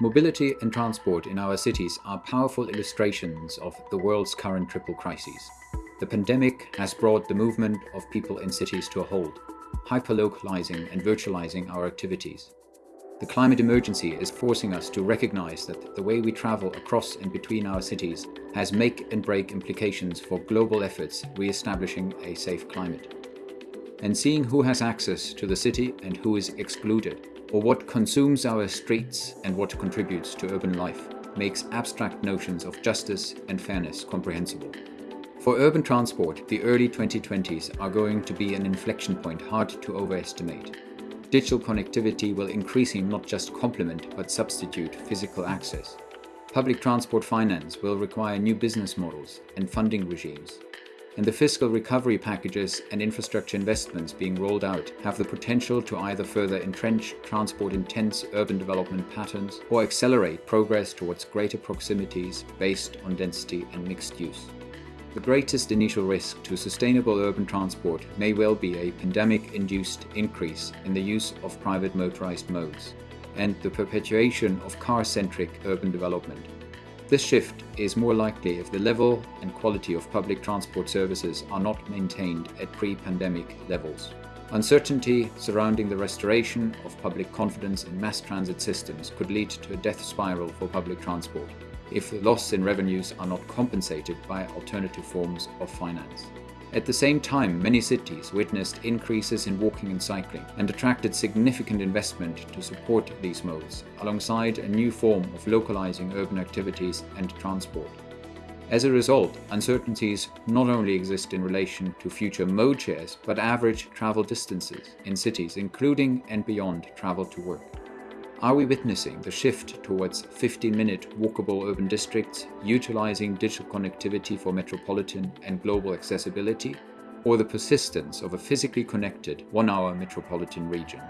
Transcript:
Mobility and transport in our cities are powerful illustrations of the world's current triple crises. The pandemic has brought the movement of people in cities to a halt, hyperlocalizing and virtualizing our activities. The climate emergency is forcing us to recognize that the way we travel across and between our cities has make and break implications for global efforts re-establishing a safe climate. And seeing who has access to the city and who is excluded or what consumes our streets and what contributes to urban life makes abstract notions of justice and fairness comprehensible. For urban transport, the early 2020s are going to be an inflection point hard to overestimate. Digital connectivity will increasingly not just complement but substitute physical access. Public transport finance will require new business models and funding regimes and the fiscal recovery packages and infrastructure investments being rolled out have the potential to either further entrench transport-intense urban development patterns or accelerate progress towards greater proximities based on density and mixed use. The greatest initial risk to sustainable urban transport may well be a pandemic-induced increase in the use of private motorized modes and the perpetuation of car-centric urban development this shift is more likely if the level and quality of public transport services are not maintained at pre-pandemic levels. Uncertainty surrounding the restoration of public confidence in mass transit systems could lead to a death spiral for public transport if the loss in revenues are not compensated by alternative forms of finance. At the same time, many cities witnessed increases in walking and cycling and attracted significant investment to support these modes, alongside a new form of localizing urban activities and transport. As a result, uncertainties not only exist in relation to future mode shares, but average travel distances in cities, including and beyond travel to work. Are we witnessing the shift towards 15-minute walkable urban districts, utilizing digital connectivity for metropolitan and global accessibility, or the persistence of a physically connected one-hour metropolitan region?